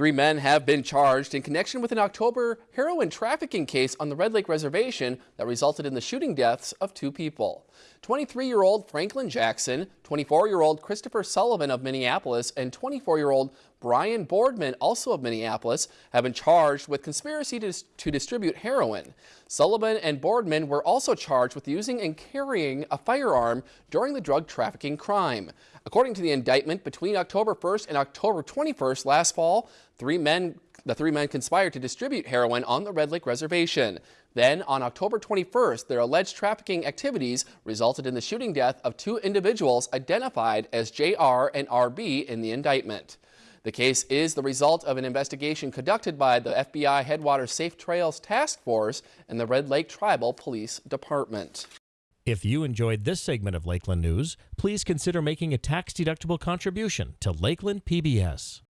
Three men have been charged in connection with an October heroin trafficking case on the Red Lake Reservation that resulted in the shooting deaths of two people. 23-year-old Franklin Jackson, 24-year-old Christopher Sullivan of Minneapolis, and 24-year-old Brian Boardman, also of Minneapolis, have been charged with conspiracy to, to, distribute heroin. Sullivan and Boardman were also charged with using and carrying a firearm during the drug trafficking crime. According to the indictment, between October 1st and October 21st last fall, three men the three men conspired to distribute heroin on the Red Lake Reservation. Then, on October 21st, their alleged trafficking activities resulted in the shooting death of two individuals identified as JR and RB in the indictment. The case is the result of an investigation conducted by the FBI Headwaters Safe Trails Task Force and the Red Lake Tribal Police Department. If you enjoyed this segment of Lakeland News, please consider making a tax-deductible contribution to Lakeland PBS.